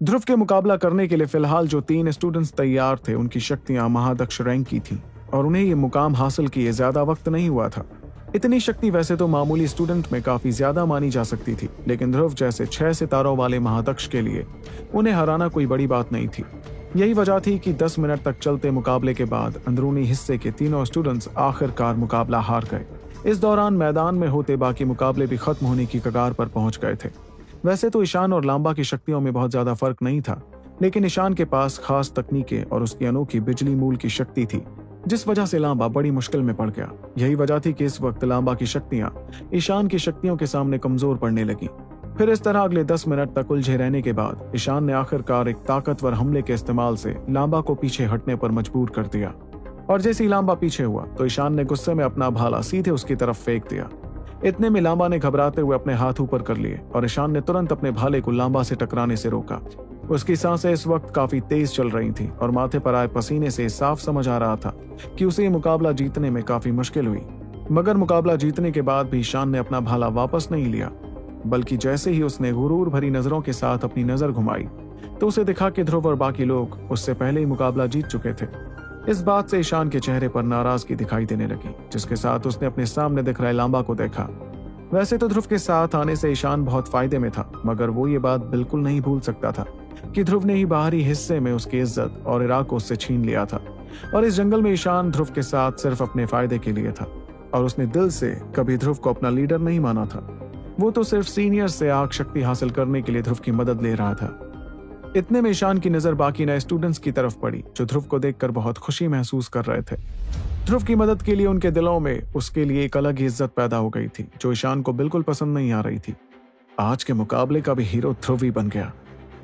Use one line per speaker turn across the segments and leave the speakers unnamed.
ध्रुव के मुकाबला करने के लिए फ़िलहाल जो तीन स्टूडेंट्स तैयार थे, उनकी शक्तियाँ महादक्ष रैंक की थीं, और उन्हें ये मुकाम हासिल किए ज़्यादा वक्त नहीं हुआ था। इतनी शक्ति वैसे तो मामूली स्टूडेंट में काफ़ी ज़्यादा मानी जा सकती थी, लेकिन ध्रुव जैसे छह सितारों वाले महादक्ष के लिए उन्हें हराना कोई बड़ी बात नहीं थी। यही वजह थी कि 10 मिनट तक चलते मुकाबले के बाद अंदरूनी हिस्से के तीनों स्टूडेंट्स आखिरकार मुकाबला हार गए। इस दौरान मैदान में होते बाकी मुकाबले भी खत्म होने की कगार पर पहुँच गए थे। वैसे तो ईशान और लांबा की शक्तियों में बहुत ज़्यादा फ़र्क नहीं था, लेकिन ईशान के पास खास तकनीकें और उसकी अनोखी बिजली मूल की शक्ति थी, जिस वजह से लांबा बड़ी मुश्किल में पड़ गया। यही वजह थी कि इस वक्त लांबा की शक्तियाँ ईशान की शक्तियों के सामने कमज़ोर पड़ने लगी। फिर इस तरह अगले दस मिनट तक उलझे रहने के बाद ईशान ने आखिरकार एक ताकतवर हमले के इस्तेमाल से लांबा को पीछे हटने पर मजबूर कर दिया। और जैसे ही लांबा पीछे हुआ तो ईशान ने गुस्से में अपना भाला सीधे उसकी तरफ़ फेंक दिया। इतने में लांबा ने घबराते हुए अपने हाथ ऊपर कर लिए और ईशान ने तुरंत अपने भाले को लांबा से टकराने से रोका। उसकी साँसें इस वक्त काफ़ी तेज चल रही थी और माथे पर आए पसीने से साफ़ समझ आ रहा था कि उसे ये मुकाबला जीतने में काफ़ी मुश्किल हुई। मगर मुकाबला जीतने के बाद भी ईशान ने अपना भाला वापस नहीं लिया, बल्कि जैसे ही उसने गुरूर भरी नज़रों के साथ अपनी नज़र घुमाई तो उसे दिखा कि ध्रुव और बाकी लोग उससे पहले ही मुकाबला जीत चुके थे। इस बात से ईशान के चेहरे पर नाराज़गी दिखाई देने लगी, जिसके साथ उसने अपने सामने दिख रहे लांबा को देखा। वैसे तो ध्रुव के साथ आने से ईशान बहुत फ़ायदे में था, मगर वो ये बात बिल्कुल नहीं भूल सकता था कि ध्रुव ने ही बाहरी हिस्से में उसकी इज़्ज़त और इराक को उससे छीन लिया था, और इस जंगल में ईशान ध्रुव के साथ सिर्फ़ अपने फ़ायदे के लिए था, और उसने दिल से कभी ध्रुव को अपना लीडर नहीं माना था। वो तो सिर्फ़ सीनियर से आग शक्ति हासिल करने के लिए ध्रुव की मदद ले रहा था। इतने में ईशान की नज़र बाकी नए स्टूडेंट्स की तरफ़ पड़ी, जो ध्रुव को देखकर बहुत खुशी महसूस कर रहे थे। ध्रुव की मदद के लिए उनके दिलों में उसके लिए एक अलग ही इज़्ज़त पैदा हो गई थी, जो ईशान को बिल्कुल पसंद नहीं आ रही थी। आज के मुकाबले का भी हीरो ध्रुव ही बन गया,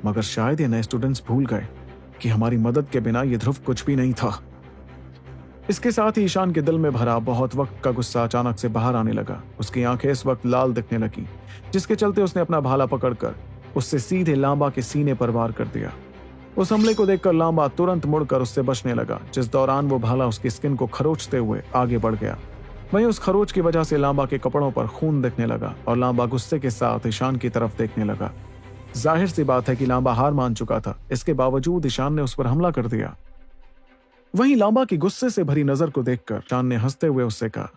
मगर शायद ये नए स्टूडेंट्स भूल गए कि हमारी मदद के बिना ये ध्रुव कुछ भी नहीं था। इसके साथ ही ईशान के दिल में भरा बहुत वक्त का गुस्सा अचानक से बाहर आने लगा, उसकी आँखें इस वक्त लाल दिखने लगी, जिसके चलते उसने अपना भाला पकड़कर उससे सीधे लांबा के सीने पर वार कर दिया। उस हमले को देखकर लांबा तुरंत मुड़कर उससे बचने लगा, जिस दौरान वो भाला उसकी स्किन को खरोचते हुए आगे बढ़ गया। वहीं उस खरोच की वजह से लांबा के कपड़ों पर खून दिखने लगा और लांबा गुस्से के साथ ईशान की तरफ़ देखने लगा। ज़ाहिर सी बात है कि लांबा हार मान चुका था, इसके बावजूद ईशान ने उस पर हमला कर दिया। वहीं लांबा की गुस्से से भरी नज़र को देखकर चाँद ने हँसते हुए उससे कहा,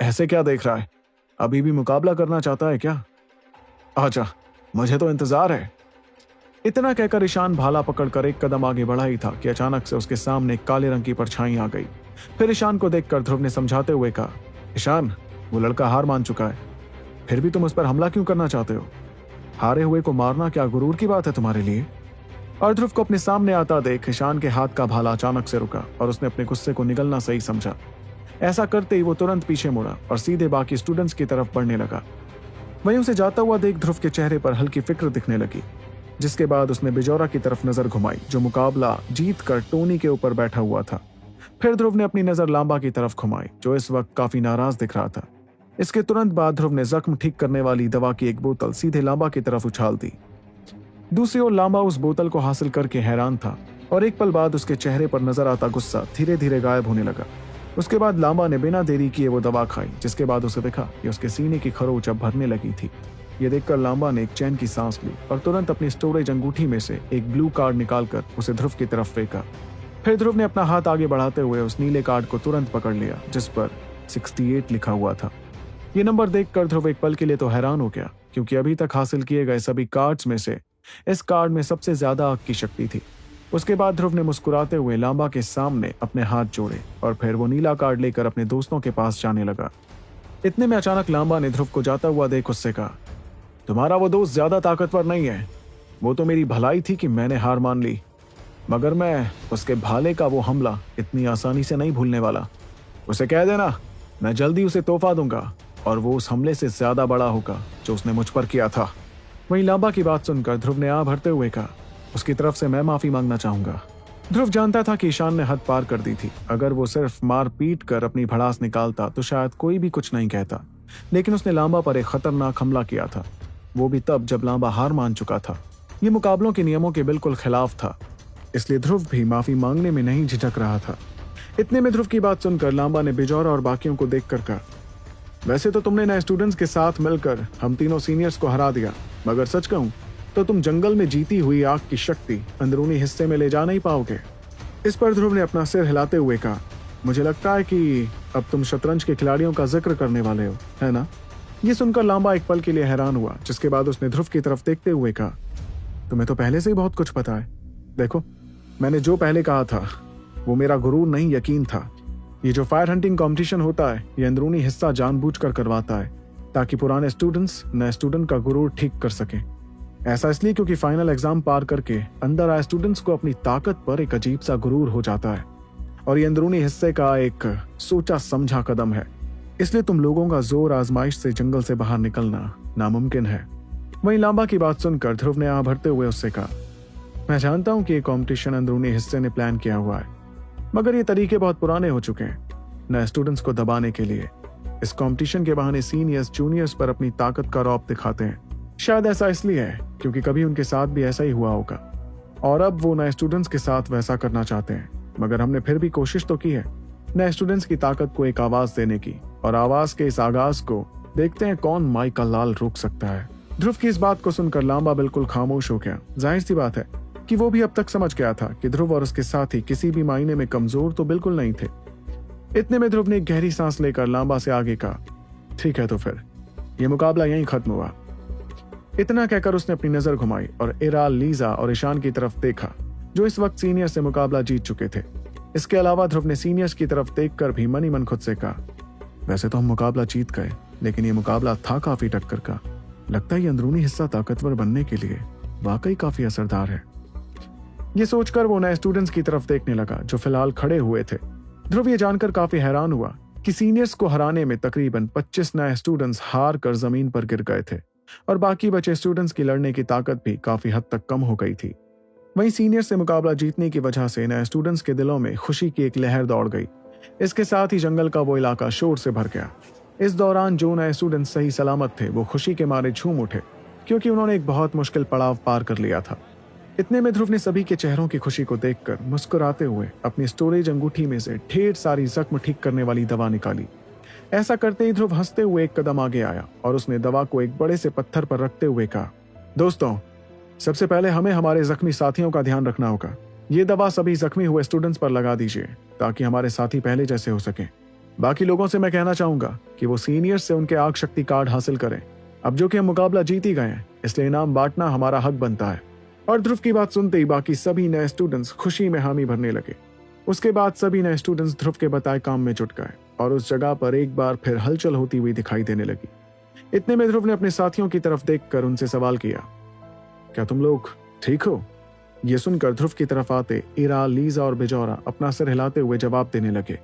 ऐसे क्या देख रहा है? अभी भी मुकाबला करना चाहता है क्या? आजा मुझे तो इंतज़ार है। इतना कहकर ईशान भाला पकड़कर एक कदम आगे बढ़ा ही था कि अचानक से उसके सामने काले रंग की परछाई आ गई। फिर ईशान को देखकर ध्रुव ने समझाते हुए कहा, ईशान, वो लड़का हार मान चुका है। फिर भी तुम उस पर हमला क्यों करना चाहते हो? हारे हुए को मारना क्या गुरूर की बात है तुम्हारे लिए? और ध्रुव को अपने सामने आता देख ईशान के हाथ का भाला अचानक से रुका और उसने अपने गुस्से को निगलना सही समझा। ऐसा करते ही वो तुरंत पीछे मुड़ा और सीधे बाकी स्टूडेंट्स की तरफ़ बढ़ने लगा। वहीं उसे जाता हुआ देख ध्रुव के चेहरे पर हल्की फ़िक्र दिखने लगी, जिसके बाद उसने बिजौरा की तरफ़ नज़र घुमाई, जो मुकाबला जीत कर टोनी के ऊपर बैठा हुआ था। फिर ध्रुव ने अपनी नज़र लांबा की तरफ़ घुमाई, जो इस वक्त काफ़ी नाराज़ दिख रहा था। इसके तुरंत बाद ध्रुव ने जख्म ठीक करने वाली दवा की एक बोतल सीधे लांबा की तरफ़ उछाल दी। दूसरी ओर लांबा उस बोतल को हासिल करके हैरान था, और एक पल बाद उसके चेहरे पर नज़र आता गुस्सा धीरे धीरे गायब होने लगा। उसके बाद लांबा ने बिना देरी किए वो दवा खाई, जिसके बाद उसे देखा कि उसके सीने की खरोच अब भरने लगी थी। ये देखकर लांबा ने एक चैन की सांस ली और तुरंत अपनी स्टोरेज अंगूठी में से एक ब्लू कार्ड निकालकर उसे ध्रुव की तरफ़ फेंका। फिर ध्रुव ने अपना हाथ आगे बढ़ाते हुए उस नीले कार्ड को तुरंत पकड़ लिया, जिस पर 68 लिखा हुआ था। ये नंबर देखकर ध्रुव एक पल के लिए तो हैरान हो गया, क्योंकि अभी तक हासिल किए गए सभी कार्ड्स में से इस कार्ड में सबसे ज़्यादा आग की शक्ति थी। उसके बाद ध्रुव ने मुस्कुराते हुए लांबा के सामने अपने हाथ जोड़े और फिर वो नीला कार्ड लेकर अपने दोस्तों के पास जाने लगा। इतने में अचानक लांबा ने ध्रुव को जाता हुआ देख उससे कहा, तुम्हारा वो दोस्त ज़्यादा ताकतवर नहीं है। वो तो मेरी भलाई थी कि मैंने हार मान ली। मगर मैं उसके भाले का वो हमला इतनी आसानी से नहीं भूलने वाला। उसे कह देना, मैं जल्दी उसे तोहफा दूँगा और वो उस हमले से ज़्यादा बड़ा होगा जो उसने मुझ पर किया था। वहीं लांबा की बात सुनकर ध्रुव ने आ भरते हुए कहा उसकी तरफ़ से मैं माफ़ी मांगना चाहूँगा। ध्रुव जानता था कि ईशान ने हद पार कर दी थी। अगर वो सिर्फ़ मार पीट कर अपनी भड़ास निकालता तो शायद कोई भी कुछ नहीं कहता। लेकिन उसने लांबा पर एक खतरनाक हमला किया था। वो भी तब जब लांबा हार मान चुका था। ये मुकाबलों के नियमों के बिल्कुल खिलाफ था। इसलिए ध्रुव भी माफ़ी मांगने में नहीं झिझक रहा था। इतने में ध्रुव की बात सुनकर लांबा ने बिजौरा और बाकियों को देखकर कहा, वैसे तो तुमने नए स्टूडेंट्स के साथ मिलकर हम तीनों सीनियर्स को हरा दिया, मगर सच कहूँ तो तुम जंगल में जीती हुई आग की शक्ति अंदरूनी हिस्से में ले जा नहीं पाओगे। इस पर ध्रुव ने अपना सिर हिलाते हुए कहा, मुझे लगता है कि अब तुम शतरंज के खिलाड़ियों का ज़िक्र करने वाले हो, है ना? ये सुनकर लांबा एक पल के लिए हैरान हुआ, जिसके बाद उसने ध्रुव की तरफ़ देखते हुए कहा, तुम्हें तो पहले से ही बहुत कुछ पता है। देखो, मैंने जो पहले कहा था, वो मेरा गुरूर नहीं यकीन था। ये जो फायर हंटिंग कंपटीशन होता है, ये अंदरूनी हिस्सा जानबूझकर करवाता है, ताकि पुराने स्टूडेंट्स नए स्टूडेंट का गुरूर ठीक कर सकें। ऐसा इसलिए क्योंकि फाइनल एग्ज़ाम पार करके अंदर आए स्टूडेंट्स को अपनी ताकत पर एक अजीब सा गुरूर हो जाता है। और ये अंदरूनी हिस्से का एक सोचा समझा कदम है। इसलिए तुम लोगों का ज़ोर आजमाइश से जंगल से बाहर निकलना नामुमकिन है। वहीं लांबा की बात सुनकर ध्रुव ने आ भरते हुए उससे कहा, मैं जानता हूँ कि ये कॉम्पिटिशन अंदरूनी हिस्से ने प्लान किया हुआ है, मगर ये तरीके बहुत पुराने हो चुके हैं नए स्टूडेंट्स को दबाने के लिए। इस कंपटीशन के बहाने सीनियर्स जूनियर्स पर अपनी ताकत का रौब दिखाते हैं। शायद ऐसा इसलिए है, क्योंकि कभी उनके साथ भी ऐसा ही हुआ होगा। और अब वो नए स्टूडेंट्स के साथ वैसा करना चाहते हैं, मगर हमने फिर भी कोशिश तो की है, नए स्टूडेंट्स की ताकत को एक आवाज़ देने की, और आवाज़ के इस आगाज़ को देखते हैं कौन माई का लाल रोक सकता है। ध्रुव की इस बात को सुनकर लांबा बिल्कुल खामोश हो गया। ज़ाहिर सी बात है कि वो भी अब तक समझ गया था कि ध्रुव और उसके साथी किसी भी मायने में कमज़ोर तो बिल्कुल नहीं थे। इतने में ध्रुव ने गहरी सांस लेकर लांबा से आगे कहा, ठीक है तो फिर, ये मुकाबला यहीं खत्म हुआ। इतना कहकर उसने अपनी नज़र घुमाई और इराल लीजा और ईशान की तरफ़ देखा, जो इस वक्त सीनियर से मुकाबला जीत चुके थे। इसके अलावा ध्रुव ने सीनियर्स की तरफ़ देखकर भी मनी मन खुद से कहा, वैसे तो हम मुकाबला जीत गए, लेकिन ये मुकाबला था काफ़ी टक्कर का। लगता है ये अंदरूनी हिस्सा ताकतवर बनने के लिए वाकई काफ़ी असरदार है। ये सोचकर वो नए स्टूडेंट्स की तरफ़ देखने लगा, जो फ़िलहाल खड़े हुए थे। ध्रुव ये जानकर काफ़ी हैरान हुआ कि सीनियर्स को हराने में तकरीबन 25 नए स्टूडेंट्स हार कर ज़मीन पर गिर गए थे। और बाकी बचे स्टूडेंट्स की लड़ने की ताकत भी काफ़ी हद तक कम हो गई थी। वहीं सीनियर से मुकाबला जीतने की वजह से नए स्टूडेंट्स के दिलों में खुशी की एक लहर दौड़ गई। इसके साथ ही जंगल का वो इलाका शोर से भर गया। इस दौरान जो नए स्टूडेंट सही सलामत थे, वो खुशी के मारे झूम उठे, क्योंकि उन्होंने एक बहुत मुश्किल पड़ाव पार कर लिया था। इतने में ध्रुव ने सभी के चेहरों की खुशी को देखकर मुस्कुराते हुए अपनी स्टोरेज अंगूठी में से ढेर सारी जख्म ठीक करने वाली दवा निकाली। ऐसा करते ही ध्रुव हँसते हुए एक कदम आगे आया और उसने दवा को एक बड़े से पत्थर पर रखते हुए कहा, दोस्तों, सबसे पहले हमें हमारे जख्मी साथियों का ध्यान रखना होगा। ये दवा सभी जख्मी हुए स्टूडेंट्स पर लगा दीजिए, ताकि हमारे साथी पहले जैसे हो सके। बाकी लोगों से मैं कहना चाहूँगा कि वो सीनियर्स से उनके आग शक्ति कार्ड हासिल करें। अब जो कि हम मुकाबला जीत ही गए हैं, इसलिए इनाम बांटना हमारा हक बनता है। और ध्रुव की बात सुनते ही बाकी सभी नए स्टूडेंट्स खुशी में हामी भरने लगे। उसके बाद सभी नए स्टूडेंट्स ध्रुव के बताए काम में जुट गए। और उस जगह पर एक बार फिर हलचल होती हुई दिखाई देने लगी। इतने में ध्रुव ने अपने साथियों की तरफ़ देखकर उनसे सवाल किया, क्या तुम लोग ठीक हो? यह सुनकर ध्रुव की तरफ़ आते ईरा, लीजा और बिजौरा अपना सिर हिलाते हुए जवाब देने लगे।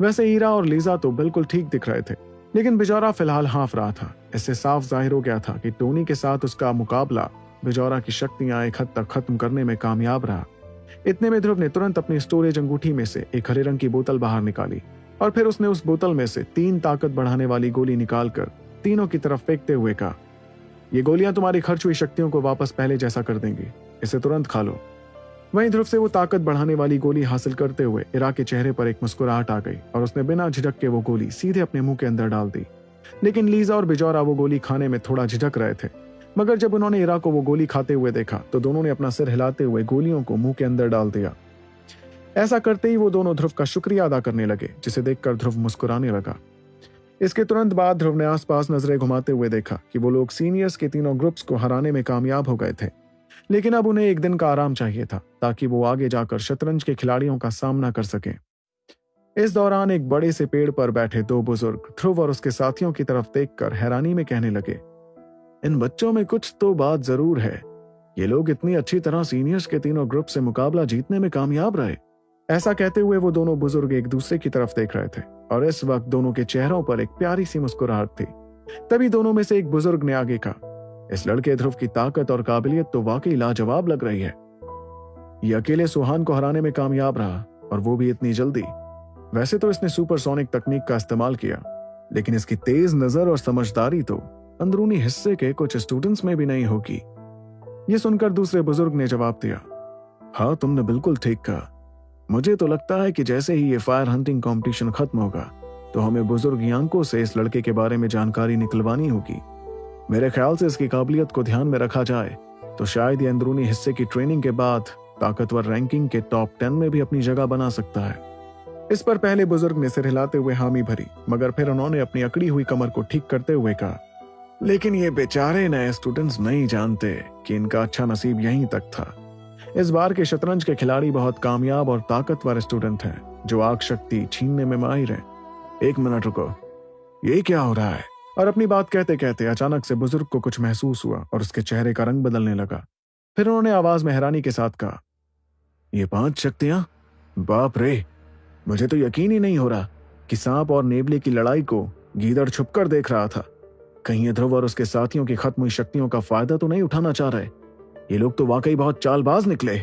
वैसे ईरा और लीजा तो बिल्कुल ठीक दिख रहे थे, लेकिन बिजौरा फ़िलहाल हाफ़ रहा था। इससे साफ़ ज़ाहिर हो गया था कि टोनी के साथ उसका मुकाबला बिजौरा की शक्तियाँ एक हद तक खत्म करने में कामयाब रहा। इतने में ध्रुव ने तुरंत अपनी स्टोरेज अंगूठी में से एक हरे रंग की बोतल बाहर निकाली। और फिर उसने उस बोतल में से तीन ताकत बढ़ाने वाली गोली निकालकर तीनों की तरफ़ फेंकते हुए कहा, ये गोलियाँ तुम्हारी खर्च हुई शक्तियों को वापस पहले जैसा कर देंगी। इसे तुरंत खा लो। वहीं ध्रुव से वो ताकत बढ़ाने वाली गोली हासिल करते हुए इरा के चेहरे पर एक मुस्कुराहट आ गई और उसने बिना झिझक के वो गोली सीधे अपने मुँह के अंदर डाल दी। लेकिन लीजा और बिजौरा वो गोली खाने में थोड़ा झिझक रहे थे। मगर जब उन्होंने इरा को वो गोली खाते हुए देखा तो दोनों ने अपना सिर हिलाते हुए गोलियों को मुँह के अंदर डाल दिया। ऐसा करते ही वो दोनों ध्रुव का शुक्रिया अदा करने लगे, जिसे देखकर ध्रुव मुस्कुराने लगा। इसके तुरंत बाद ध्रुव ने आसपास नज़रें घुमाते हुए देखा कि वो लोग सीनियर्स के तीनों ग्रुप्स को हराने में कामयाब हो गए थे। लेकिन अब उन्हें एक दिन का आराम चाहिए था, ताकि वो आगे जाकर शतरंज के खिलाड़ियों का सामना कर सके। इस दौरान एक बड़े से पेड़ पर बैठे दो बुज़ुर्ग ध्रुव और उसके साथियों की तरफ़ देखकर हैरानी में कहने लगे, इन बच्चों में कुछ तो बात ज़रूर है। ये लोग इतनी अच्छी तरह सीनियर्स के तीनों ग्रुप से मुकाबला जीतने में कामयाब रहे। ऐसा कहते हुए वो दोनों बुज़ुर्ग एक दूसरे की तरफ़ देख रहे थे, और इस वक्त दोनों के चेहरों पर एक प्यारी सी मुस्कुराहट थी। तभी दोनों में से एक बुज़ुर्ग ने आगे कहा, इस लड़के ध्रुव की ताकत और काबिलियत तो वाकई लाजवाब लग रही है। ये अकेले सुहान को हराने में कामयाब रहा, और वो भी इतनी जल्दी। वैसे तो इसने सुपरसोनिक तकनीक का इस्तेमाल किया, लेकिन इसकी तेज नज़र और समझदारी तो अंदरूनी हिस्से के कुछ स्टूडेंट्स में भी नहीं होगी। ये सुनकर दूसरे बुज़ुर्ग ने जवाब दिया हाँ तुमने बिल्कुल ठीक कहा। मुझे तो लगता है कि जैसे ही ये फायर हंटिंग कंपटीशन खत्म होगा तो हमें बुज़ुर्ग यांकों से इस लड़के के बारे में जानकारी निकलवानी होगी। मेरे ख्याल से इसकी काबिलियत को ध्यान में रखा जाए तो शायद ये अंदरूनी हिस्से की ट्रेनिंग के बाद ताकतवर रैंकिंग के टॉप टेन में भी अपनी जगह बना सकता है। इस पर पहले बुज़ुर्ग ने सिर हिलाते हुए हामी भरी, मगर फिर उन्होंने अपनी अकड़ी हुई कमर को ठीक करते हुए कहा, लेकिन ये बेचारे नए स्टूडेंट्स नहीं जानते कि इनका अच्छा नसीब यहीं तक था। इस बार के शतरंज के खिलाड़ी बहुत कामयाब और ताकतवर स्टूडेंट हैं, जो आग शक्ति छीनने में माहिर हैं। एक मिनट रुको। ये क्या हो रहा है? और अपनी बात कहते कहते अचानक से बुज़ुर्ग को कुछ महसूस हुआ और उसके चेहरे का रंग बदलने लगा। फिर उन्होंने आवाज़ में हैरानी के साथ कहा, ये पाँच शक्तियाँ? बाप रे! मुझे तो यकीन ही नहीं हो रहा कि सांप और नेबले की लड़ाई को गीदड़ छुपकर देख रहा था। कहीं ध्रुव और उसके साथियों की खत्म हुई शक्तियों का फ़ायदा तो नहीं उठाना चाह रहे। ये लोग तो वाकई बहुत चालबाज निकले।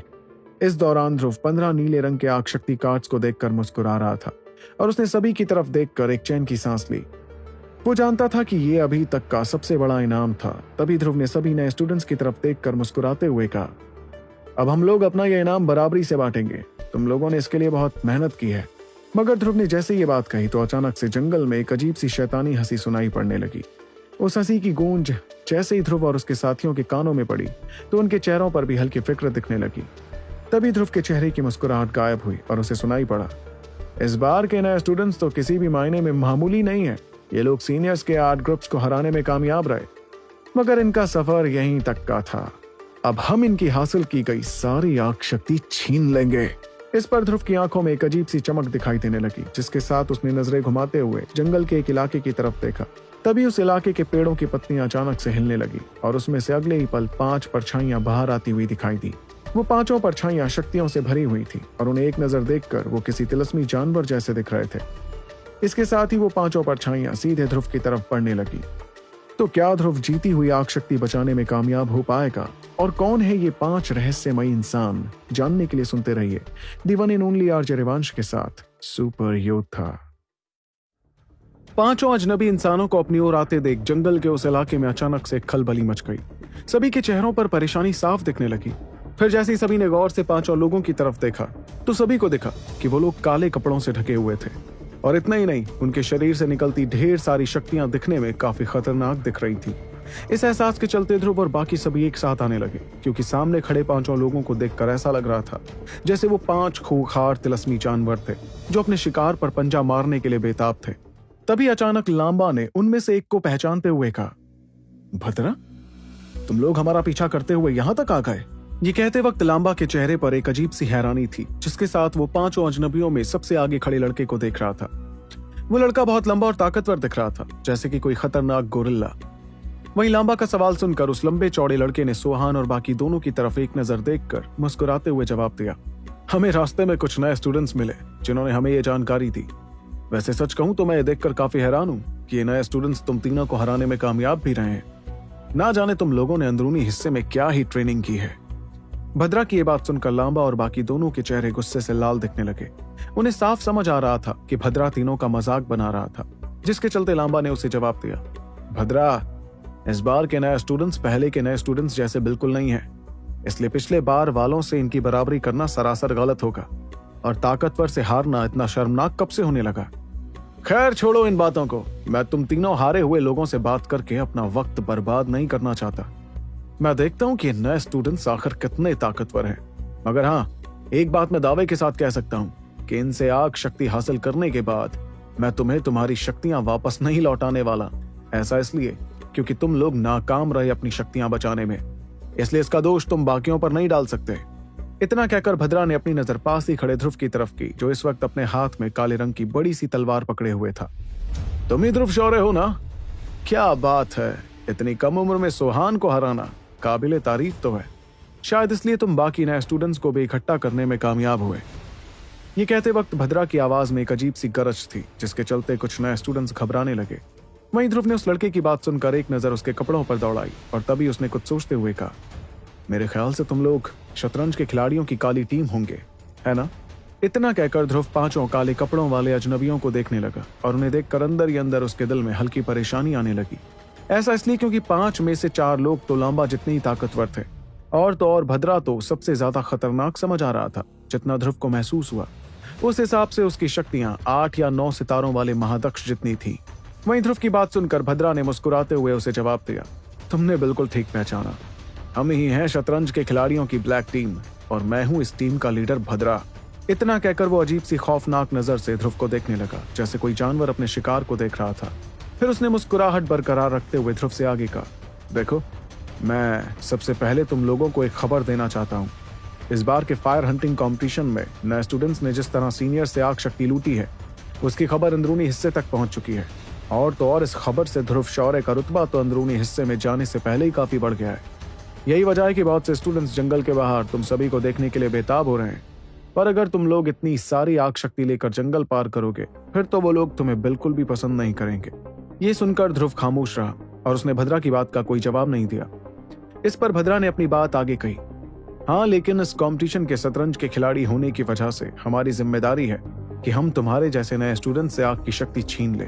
इस दौरान ध्रुव पंद्रह नीले रंग के आग शक्ति कार्ड्स को देखकर मुस्कुरा रहा था और उसने सभी की तरफ़ देखकर एक चैन की सांस ली। वो जानता था कि ये अभी तक का सबसे बड़ा इनाम था। तभी ध्रुव ने सभी नए स्टूडेंट्स की तरफ़ देखकर मुस्कुराते हुए कहा, अब हम लोग अपना यह इनाम बराबरी से बांटेंगे। तुम लोगों ने इसके लिए बहुत मेहनत की है। मगर ध्रुव ने जैसे ये बात कही तो अचानक से जंगल में एक अजीब सी शैतानी हँसी सुनाई पड़ने लगी। उस हँसी की गूंज जैसे ही ध्रुव और उसके साथियों के कानों में पड़ी तो उनके चेहरों पर भी हल्की फ़िक्र दिखने लगी। तभी ध्रुव के चेहरे की मुस्कुराहट गायब हुई और उसे सुनाई पड़ा, इस बार के नए स्टूडेंट्स तो किसी भी मायने में मामूली नहीं है। ये लोग सीनियर्स के आर्ट ग्रुप्स को हराने में कामयाब रहे। मगर इनका सफ़र यहीं तक का था। अब हम इनकी हासिल की गई सारी आग शक्ति छीन लेंगे। इस पर ध्रुव की आँखों में एक अजीब सी चमक दिखाई देने लगी, जिसके साथ उसने नज़रें घुमाते हुए जंगल के एक इलाके की तरफ़ देखा। तभी उस इलाके के पेड़ों की पत्तियाँ अचानक से हिलने लगी, और उसमें से अगले ही पल पाँच परछाइयाँ बाहर आती हुई दिखाई दी। वो पाँचों परछाइयाँ शक्तियों से भरी हुई थी, और उन्हें एक नज़र देखकर वो किसी तिलस्मी जानवर जैसे दिख रहे थे। इसके साथ ही वो पाँचों परछाइयाँ सीधे ध्रुव की तरफ़ बढ़ने लगी। तो क्या ध्रुव जीती हुई आग शक्ति बचाने में कामयाब हो पाएगा? और कौन है ये पाँच रहस्यमय इंसान? जानने के लिए सुनते रहिए दी इन ओनली आर रिवांश के साथ सुपर योद्धा पाँचों अजनबी इंसानों को अपनी ओर आते देख जंगल के उस इलाके में अचानक से खलबली मच गई। सभी के चेहरों पर परेशानी साफ़ दिखने लगी। फिर जैसे ही सभी ने गौर से पाँचों लोगों की तरफ़ देखा तो सभी को देखा कि वो लोग काले कपड़ों से ढके हुए थे। और इतना ही नहीं, उनके शरीर से निकलती ढेर सारी शक्तियाँ दिखने में काफ़ी खतरनाक दिख रही थी। इस एहसास के चलते ध्रुव और बाकी सभी एक साथ आने लगे, क्योंकि सामने खड़े पाँचों लोगों को देखकर ऐसा लग रहा था, जैसे वो पाँच खूखार तिलस्मी जानवर थे, जो अपने शिकार पर पंजा मारने के लिए बेताब थे। तभी अचानक लांबा ने उनमें से एक को पहचानते हुए कहा, भद्रा, तुम लोग हमारा पीछा करते हुए यहाँ तक आ गए? ये कहते वक्त लांबा के चेहरे पर एक अजीब सी हैरानी थी, जिसके साथ वो पाँचों अजनबियों में सबसे आगे खड़े लड़के को देख रहा था। वो लड़का बहुत लंबा और ताकतवर दिख रहा था, जैसे कि कोई खतरनाक गोरिल्ला। वहीं लांबा का सवाल सुनकर उस लंबे चौड़े लड़के ने सोहान और बाकी दोनों की तरफ़ एक नज़र देखकर मुस्कुराते हुए जवाब दिया, हमें रास्ते में कुछ नए स्टूडेंट्स मिले, जिन्होंने हमें ये जानकारी दी। वैसे सच कहूँ तो मैं ये देखकर काफ़ी हैरान हूँ कि ये नए स्टूडेंट्स तुम तीनों को हराने में कामयाब भी रहे हैं। ना जाने तुम लोगों ने अंदरूनी हिस्से में क्या ही ट्रेनिंग की है। भद्रा की यह बात सुनकर लांबा और बाकी दोनों के चेहरे गुस्से से लाल दिखने लगे। उन्हें साफ़ समझ आ रहा था कि भद्रा तीनों का मज़ाक बना रहा था, जिसके चलते लांबा ने उसे जवाब दिया, भद्रा, इस बार के नए स्टूडेंट्स पहले के नए स्टूडेंट्स जैसे बिल्कुल नहीं है। इसलिए पिछले बार वालों से इनकी बराबरी करना सरासर गलत होगा, और ताकतवर से हारना इतना शर्मनाक कब से होने लगा? खैर, छोड़ो इन बातों को। मैं तुम तीनों हारे हुए लोगों से बात करके अपना वक्त बर्बाद नहीं करना चाहता। मैं देखता हूँ कि नए स्टूडेंट्स आखिर कितने ताकतवर हैं। मगर हाँ एक बात मैं दावे के साथ कह सकता हूँ कि इनसे आग शक्ति हासिल करने के बाद मैं तुम्हें तुम्हारी शक्तियाँ वापस नहीं लौटाने वाला। ऐसा इसलिए क्योंकि तुम लोग नाकाम रहे अपनी शक्तियाँ बचाने में। इसलिए इसका दोष तुम बाकियों पर नहीं डाल सकते। इतना कहकर भद्रा ने अपनी नज़र पास ही खड़े ध्रुव की तरफ़ की, जो इस वक्त अपने हाथ में काले रंग की बड़ी सी तलवार पकड़े हुए था। तुम ही ध्रुव शौर्य हो ना? क्या बात है, इतनी कम उम्र में सोहान को हराना। काबिल तारीफ़ तो है। शायद इसलिए तुम बाकी नए स्टूडेंट्स को भी इकट्ठा करने में कामयाब हुए। ये कहते वक्त भद्रा की आवाज़ में एक अजीब सी गरज थी, जिसके चलते कुछ नए स्टूडेंट्स घबराने लगे। वहीं ध्रुव ने उस लड़के की बात सुनकर एक नज़र उसके कपड़ों पर दौड़ाई और तभी उसने कुछ सोचते हुए कहा, मेरे ख्याल से तुम लोग शतरंज के खिलाड़ियों की काली टीम होंगे, है ना? इतना कहकर ध्रुव पाँचों काले कपड़ों वाले अजनबियों को देखने लगा और उन्हें देखकर अंदर ही अंदर उसके दिल में हल्की परेशानी आने लगी। ऐसा इसलिए क्योंकि पाँच में से चार लोग तो लांबा जितने ही ताकतवर थे। और तो और भद्रा तो सबसे ज़्यादा खतरनाक समझ आ रहा था, जितना ध्रुव को महसूस हुआ। उस हिसाब से उसकी शक्तियाँ आठ या नौ सितारों वाले महादक्ष जितनी थी। वहीं ध्रुव की बात सुनकर भद्रा ने मुस्कुराते हुए उसे जवाब दिया, तुमने बिल्कुल ठीक पहचाना। हम ही हैं शतरंज के खिलाड़ियों की ब्लैक टीम, और मैं हूँ इस टीम का लीडर भद्रा। इतना कहकर वो अजीब सी खौफनाक नज़र से ध्रुव को देखने लगा, जैसे कोई जानवर अपने शिकार को देख रहा था। फिर उसने मुस्कुराहट बरकरार रखते हुए ध्रुव से आगे कहा, देखो, मैं सबसे पहले तुम लोगों को एक खबर देना चाहता हूँ। इस बार के फायर हंटिंग कंपटीशन में नए स्टूडेंट्स ने जिस तरह सीनियर से आग शक्ति लूटी है, उसकी खबर अंदरूनी हिस्से तक पहुँच चुकी है। और तो और इस खबर से ध्रुव शौर्य का रुतबा तो अंदरूनी हिस्से में जाने से पहले ही काफ़ी बढ़ गया है। यही वजह है कि बहुत से स्टूडेंट्स जंगल के बाहर तुम सभी को देखने के लिए बेताब हो रहे हैं। पर अगर तुम लोग इतनी सारी आग शक्ति लेकर जंगल पार करोगे, फिर तो वो लोग तुम्हें बिल्कुल भी पसंद नहीं करेंगे। ये सुनकर ध्रुव खामोश रहा और उसने भद्रा की बात का कोई जवाब नहीं दिया। इस पर भद्रा ने अपनी बात आगे कही। हाँ लेकिन इस कंपटीशन के शतरंज के खिलाड़ी होने की वजह से हमारी ज़िम्मेदारी है कि हम तुम्हारे जैसे नए स्टूडेंट से आग की शक्ति छीन ले।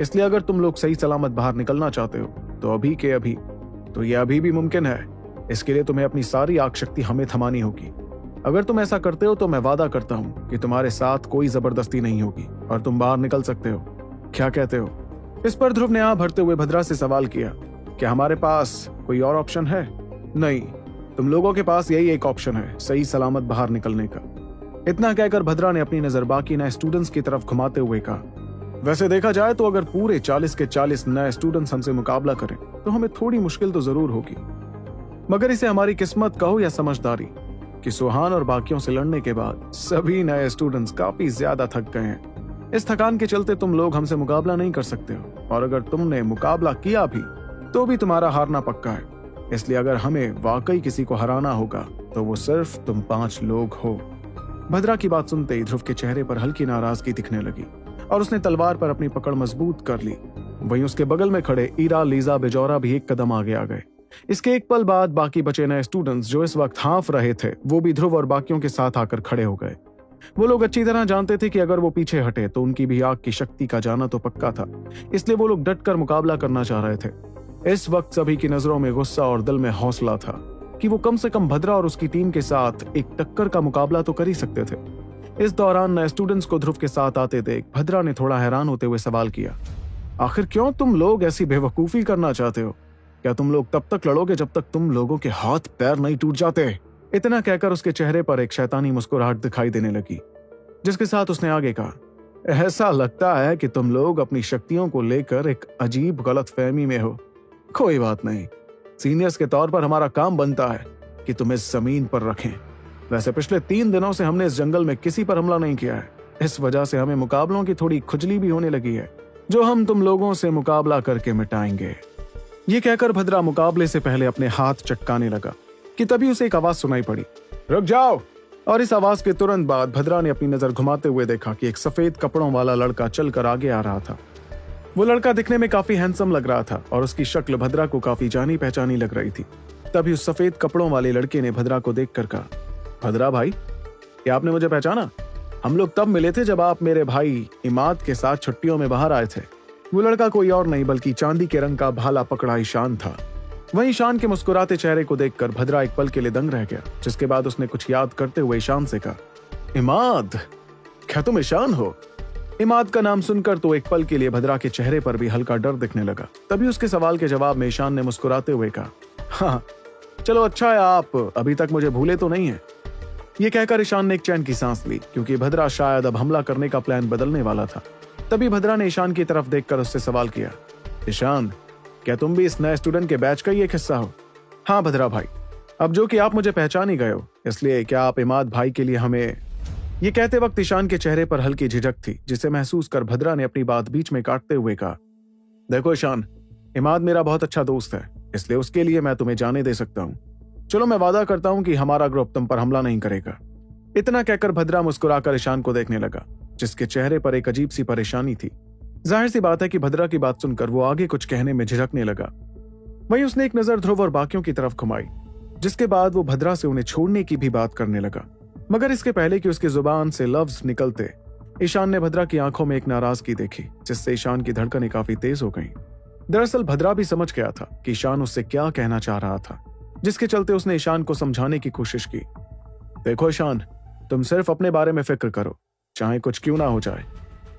इसलिए अगर तुम लोग सही सलामत बाहर निकलना चाहते हो तो अभी के अभी तो यह अभी भी मुमकिन है। इसके लिए तुम्हें अपनी सारी आग शक्ति हमें थमानी होगी। अगर तुम ऐसा करते हो तो मैं वादा करता हूँ कि तुम्हारे साथ कोई ज़बरदस्ती नहीं होगी और तुम बाहर निकल सकते हो। क्या कहते हो? इस पर ध्रुव ने आ भरते हुए भद्रा से सवाल किया, क्या हमारे पास कोई और ऑप्शन है? नहीं, तुम लोगों के पास यही एक ऑप्शन है, सही सलामत बाहर निकलने का। इतना कहकर भद्रा ने अपनी नज़र बाकी नए स्टूडेंट्स की तरफ़ घुमाते हुए कहा, वैसे देखा जाए तो अगर पूरे 40 के 40 नए स्टूडेंट्स हमसे मुकाबला करें तो हमें थोड़ी मुश्किल तो ज़रूर होगी। मगर इसे हमारी किस्मत कहो या समझदारी, कि सुहान और बाकियों से लड़ने के बाद सभी नए स्टूडेंट्स काफ़ी ज़्यादा थक गए हैं। इस थकान के चलते तुम लोग हमसे मुकाबला नहीं कर सकते हो। और अगर तुमने मुकाबला किया भी तो भी तुम्हारा हारना पक्का है। इसलिए अगर हमें वाकई किसी को हराना होगा तो वो सिर्फ़ तुम पाँच लोग हो। भद्रा की बात सुनते ही ध्रुव के चेहरे पर हल्की नाराज़गी दिखने लगी, और उसने तलवार पर अपनी पकड़ मज़बूत कर ली। वहीं उसके बगल में खड़े ईरा लीजा बेजौरा भी एक कदम आगे आ गए। इसके एक पल बाद बाकी बचे नए स्टूडेंट्स जो इस वक्त हाफ़ रहे थे, वो भी ध्रुव और बाकियों के साथ आकर खड़े हो गए। वो लोग अच्छी तरह जानते थे कि अगर वो पीछे हटे तो उनकी भी आग की शक्ति का जाना तो पक्का था। इसलिए वो लोग डट कर मुकाबला करना चाह रहे थे। इस वक्त सभी की नज़रों में गुस्सा और दिल में हौसला था कि वो कम से कम भद्रा और उसकी टीम के साथ एक टक्कर का मुकाबला तो कर ही सकते थे। इस दौरान नए स्टूडेंट्स को ध्रुव के साथ आते देख भद्रा ने थोड़ा हैरान होते हुए सवाल किया, आखिर क्यों तुम लोग ऐसी बेवकूफ़ी करना चाहते हो? क्या तुम लोग तब तक लड़ोगे जब तक तुम लोगों के हाथ पैर नहीं टूट जाते? इतना कहकर उसके चेहरे पर एक शैतानी मुस्कुराहट दिखाई देने लगी, जिसके साथ उसने आगे कहा, ऐसा लगता है कि तुम लोग अपनी शक्तियों को लेकर एक अजीब गलत फहमी में हो। कोई बात नहीं, सीनियर्स के तौर पर हमारा काम बनता है कि तुम्हें ज़मीन पर रखें। वैसे पिछले तीन दिनों से हमने इस जंगल में किसी पर हमला नहीं किया है। इस वजह से हमें मुकाबलों की थोड़ी खुजली भी होने लगी है, जो हम तुम लोगों से मुकाबला करके मिटाएँगे। ये कहकर भद्रा मुकाबले से पहले अपने हाथ चटकाने लगा। कि तभी उसे एक आवाज़ सुनाई पड़ी। रुक जाओ। और इस आवाज़ के तुरंत बाद भद्रा ने अपनी नज़र घुमाते हुए देखा कि एक सफ़ेद कपड़ों वाला लड़का चलकर आगे आ रहा था। वो लड़का दिखने में काफ़ी हैंडसम लग रहा था और उसकी शक्ल भद्रा को काफ़ी जानी पहचानी लग रही थी। तभी उस सफ़ेद कपड़ों वाले लड़के ने भद्रा को देखकर कहा भद्रा भाई क्या आपने मुझे पहचाना? हम लोग तब मिले थे जब आप मेरे भाई इमाद के साथ छुट्टियों में बाहर आए थे। वो लड़का कोई और नहीं बल्कि चांदी के रंग का भाला पकड़ा ईशान था। वहीं ईशान के मुस्कुराते चेहरे को देखकर भद्रा एक पल के लिए दंग रह गया, जिसके बाद उसने कुछ याद करते हुए ईशान से कहा, इमाद, क्या तुम ईशान हो? इमाद का नाम सुनकर तो एक पल के लिए भद्रा के चेहरे पर भी हल्का डर दिखने लगा। तभी उसके सवाल के जवाब में ईशान ने मुस्कुराते हुए कहा हाँ चलो अच्छा है, आप अभी तक मुझे भूले तो नहीं है। ये कहकर ईशान ने एक चैन की सांस ली, क्योंकि भद्रा शायद अब हमला करने का प्लान बदलने वाला था। तभी भद्रा ने ईशान की तरफ़ देखकर उससे सवाल किया, ईशान क्या तुम भी इस नए स्टूडेंट के बैच का ही एक हिस्सा हो? हाँ भद्रा भाई। अब जो कि आप मुझे पहचान ही गए हो, इसलिए क्या आप इमाद भाई के लिए हमें ये कहते वक्त ईशान के चेहरे पर हल्की झिझक थी, जिसे महसूस कर भद्रा ने अपनी बात बीच में काटते हुए कहा, देखो ईशान, इमाद मेरा बहुत अच्छा दोस्त है, इसलिए उसके लिए मैं तुम्हें जाने दे सकता हूँ। चलो मैं वादा करता हूँ कि हमारा ग्रुप तुम पर हमला नहीं करेगा। इतना कहकर भद्रा मुस्कुराकर ईशान को देखने लगा, जिसके चेहरे पर एक अजीब सी परेशानी थी। ज़ाहिर सी बात है कि भद्रा की बात सुनकर वो आगे कुछ कहने में झिझकने लगा। वहीं उसने एक नज़र ध्रुव और बाकियों की तरफ़ घुमाई, जिसके बाद वो भद्रा से उन्हें छोड़ने की भी बात करने लगा। मगर इसके पहले कि उसकी ज़ुबान से लफ्ज निकलते, ईशान ने भद्रा की आँखों में एक नाराज़गी देखी, जिससे ईशान की धड़कनें काफ़ी तेज हो गईं। दरअसल भद्रा भी समझ गया था कि ईशान उससे क्या कहना चाह रहा था, जिसके चलते उसने ईशान को समझाने की कोशिश की। देखो ईशान, तुम सिर्फ़ अपने बारे में फ़िक्र करो, चाहे कुछ क्यों ना हो जाए।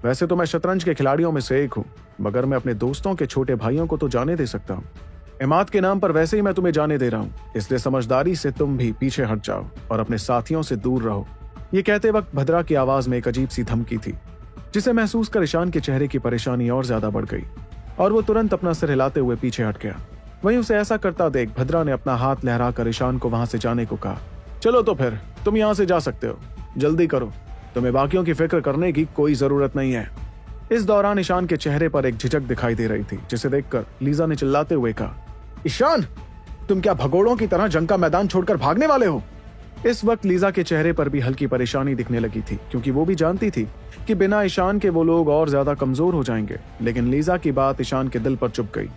वैसे तो मैं शतरंज के खिलाड़ियों में से एक हूँ, मगर मैं अपने दोस्तों के छोटे भाइयों को तो जाने दे सकता हूँ। इमाद के नाम पर वैसे ही मैं तुम्हें जाने दे रहा हूँ, इसलिए समझदारी से तुम भी पीछे हट जाओ और अपने साथियों से दूर रहो। ये कहते वक्त भद्रा की आवाज़ में एक अजीब सी धमकी थी, जिसे महसूस कर ईशान के चेहरे की परेशानी और ज़्यादा बढ़ गई और वो तुरंत अपना सिर हिलाते हुए पीछे हट गया। वहीं उसे ऐसा करता देख भद्रा ने अपना हाथ लहरा कर ईशान को वहाँ से जाने को कहा, चलो तो फिर, तुम यहाँ से जा सकते हो, जल्दी करो। तुम्हें बाकियों की फ़िक्र करने की कोई ज़रूरत नहीं है। इस दौरान ईशान के चेहरे पर एक झिझक दिखाई दे रही थी, जिसे देखकर लीजा ने चिल्लाते हुए कहा, ईशान, तुम क्या भगोड़ों की तरह जंग का मैदान छोड़कर भागने वाले हो? इस वक्त लीजा के चेहरे पर भी हल्की परेशानी दिखने लगी थी, क्योंकि वो भी जानती थी कि बिना ईशान के वो लोग और ज़्यादा कमज़ोर हो जाएँगे, लेकिन लीजा की बात ईशान के दिल पर चुप गई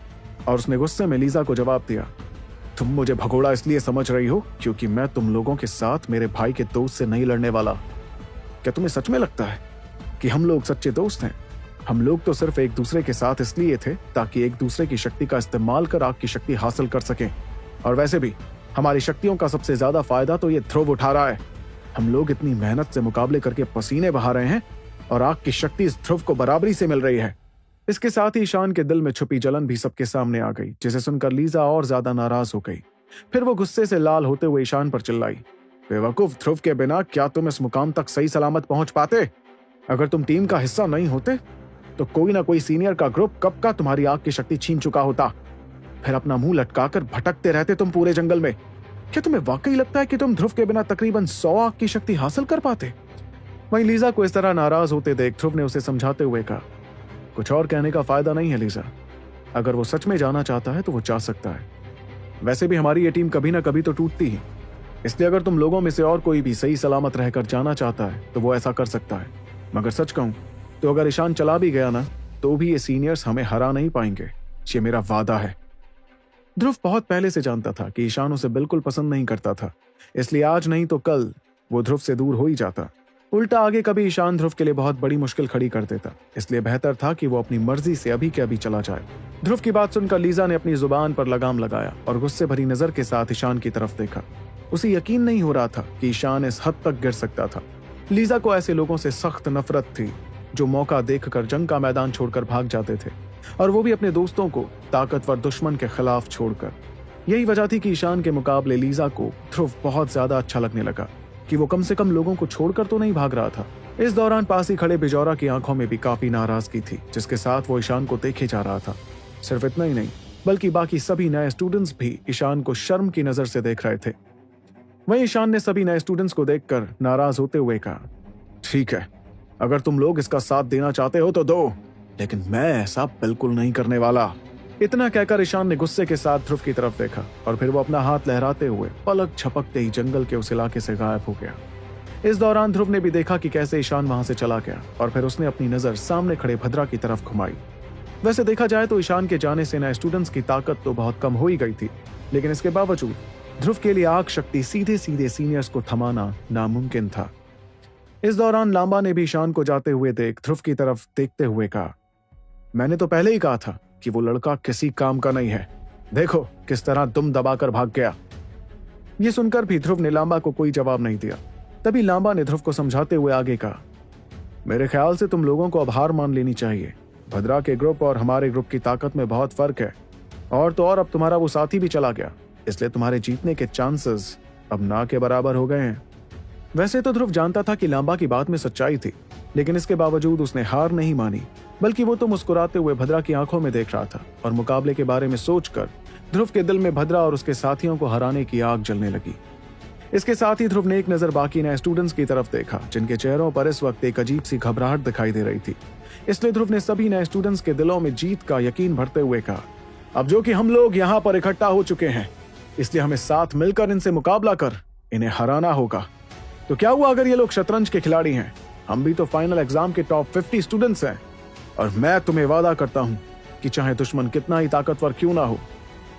और उसने गुस्से में लीजा को जवाब दिया, तुम मुझे भगोड़ा इसलिए समझ रही हो क्योंकि मैं तुम लोगों के साथ मेरे भाई के दोस्त से नहीं लड़ने वाला। क्या तुम्हें सच में लगता है कि हम लोग सच्चे दोस्त हैं? हम लोग तो सिर्फ़ एक दूसरे के साथ इसलिए थे ताकि एक दूसरे की शक्ति का इस्तेमाल कर आग की शक्ति हासिल कर सकें। और वैसे भी, हमारी शक्तियों का सबसे ज़्यादा फ़ायदा तो ये ध्रुव उठा रहा है। हम लोग इतनी मेहनत से मुकाबले करके पसीने बहा रहे हैं और आग की शक्ति इस ध्रुव को बराबरी से मिल रही है। इसके साथ ही ईशान के दिल में छुपी जलन भी सबके सामने आ गई, जिसे सुनकर लीजा और ज़्यादा नाराज़ हो गई। फिर वो गुस्से से लाल होते हुए ईशान पर चिल्लाई। बेवकूफ़ ध्रुव के बिना क्या तुम इस मुकाम तक सही सलामत पहुँच पाते? अगर तुम टीम का हिस्सा नहीं होते तो कोई ना कोई सीनियर का ग्रुप कब का तुम्हारी आग की शक्ति छीन चुका होता। फिर अपना मुँह लटकाकर भटकते रहते तुम पूरे जंगल में। क्या तुम्हें वाकई लगता है कि तुम ध्रुव के बिना तकरीबन सौ आग की शक्ति हासिल कर पाते? वहीं लीजा को इस तरह नाराज़ होते देख ध्रुव ने उसे समझाते हुए कहा, कुछ और कहने का फ़ायदा नहीं है लीजा। अगर वो सच में जाना चाहता है तो वो जा सकता है। वैसे भी हमारी ये टीम कभी ना कभी तो टूटती ही। इसलिए अगर तुम लोगों में से और कोई भी सही सलामत रहकर जाना चाहता है तो वो ऐसा कर सकता है। मगर सच कहूँ तो अगर ईशान चला भी गया ना तो भी ये सीनियर्स हमें हरा नहीं पाएँगे। ये मेरा वादा है। ध्रुव बहुत पहले से जानता था कि ईशान उसे बिल्कुल पसंद नहीं करता था। इसलिए आज नहीं तो कल वो ध्रुव से दूर हो ही जाता। उल्टा आगे कभी ईशान ध्रुव के लिए बहुत बड़ी मुश्किल खड़ी कर देता। इसलिए बेहतर था कि वो अपनी मर्ज़ी से अभी के अभी चला जाए। ध्रुव की बात सुनकर लीजा ने अपनी ज़ुबान पर लगाम लगाया और गुस्से भरी नज़र के साथ ईशान की तरफ़ देखा। उसे यकीन नहीं हो रहा था कि ईशान इस हद तक गिर सकता था। लीजा को ऐसे लोगों से सख्त नफरत थी, जो मौका देखकर जंग का मैदान छोड़कर भाग जाते थे, और वो भी अपने दोस्तों को ताकतवर दुश्मन के खिलाफ छोड़कर। यही वजह थी कि ईशान के मुकाबले लीजा को ध्रुव बहुत ज़्यादा अच्छा लगने लगा, कि वो कम से कम लोगों को छोड़कर तो नहीं भाग रहा था। इस दौरान पास ही खड़े बिजौरा की आँखों में भी काफ़ी नाराज़गी थी, जिसके साथ वो ईशान को देखे जा रहा था। सिर्फ़ इतना ही नहीं, बल्कि बाकी सभी नए स्टूडेंट्स भी ईशान को शर्म की नज़र से देख रहे थे। वहीं ईशान ने सभी नए स्टूडेंट्स को देखकर नाराज़ होते हुए कहा, ठीक है, अगर तुम लोग इसका साथ देना चाहते हो तो दो, लेकिन मैं ऐसा बिल्कुल नहीं करने वाला। इतना कहकर ईशान ने गुस्से के साथ ध्रुव की तरफ़ देखा और फिर वो अपना हाथ लहराते हुए पलक छपकते ही जंगल के उस इलाके से गायब हो गया। इस दौरान ध्रुव ने भी देखा कि कैसे ईशान वहाँ से चला गया और फिर उसने अपनी नज़र सामने खड़े भद्रा की तरफ़ घुमाई। वैसे देखा जाए तो ईशान के जाने से नए स्टूडेंट्स की ताकत तो बहुत कम हो ही गई थी, लेकिन इसके बावजूद ध्रुव के लिए आग शक्ति सीधे सीधे सीनियर्स को थमाना नामुमकिन था। इस दौरान लांबा ने भी ईशान को जाते हुए देख ध्रुव की तरफ़ देखते हुए कहा, मैंने तो पहले ही कहा था कि वो लड़का किसी काम का नहीं है। देखो किस तरह दुम दबाकर भाग गया। ये सुनकर भी ध्रुव ने लांबा को कोई जवाब नहीं दिया। तभी लांबा ने ध्रुव को समझाते हुए आगे कहा, मेरे ख्याल से तुम लोगों को अब हार मान लेनी चाहिए। भद्रा के ग्रुप और हमारे ग्रुप की ताकत में बहुत फ़र्क है। और तो और अब तुम्हारा वो साथी भी चला गया। इसलिए तुम्हारे जीतने के चांसेस अब ना के बराबर हो गए हैं। वैसे तो ध्रुव जानता था कि लांबा की बात में सच्चाई थी, लेकिन इसके बावजूद उसने हार नहीं मानी, बल्कि वो तो मुस्कुराते हुए भद्रा की आँखों में देख रहा था और मुकाबले के बारे में सोचकर ध्रुव के दिल में भद्रा और उसके साथियों को हराने की आग जलने लगी। इसके साथ ही ध्रुव ने एक नज़र बाकी नए स्टूडेंट्स की तरफ़ देखा, जिनके चेहरों पर इस वक्त एक अजीब सी घबराहट दिखाई दे रही थी। इसलिए ध्रुव ने सभी नए स्टूडेंट्स के दिलों में जीत का यकीन भरते हुए कहा, अब जो कि हम लोग यहाँ पर इकट्ठा हो चुके हैं इसलिए हमें साथ मिलकर इनसे मुकाबला कर इन्हें हराना होगा। तो क्या हुआ अगर ये लोग शतरंज के खिलाड़ी हैं? हम भी तो फाइनल एग्ज़ाम के टॉप फिफ्टी स्टूडेंट्स हैं। और मैं तुम्हें वादा करता हूँ कि चाहे दुश्मन कितना ही ताकतवर क्यों ना हो,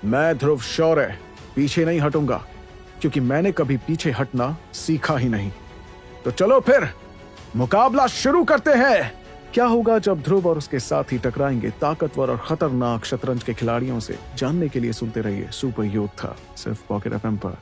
मैं ध्रुव शौर्य पीछे नहीं हटूँगा, क्योंकि मैंने कभी पीछे हटना सीखा ही नहीं। तो चलो फिर, मुकाबला शुरू करते हैं। क्या होगा जब ध्रुव और उसके साथ ही टकराएँगे? ताकतवर और खतरनाक शतरंज के खिलाड़ियों से जानने के लिए सुनते रहिए सुपर योद्धा सिर्फ़ पॉकेट एफ़ पर।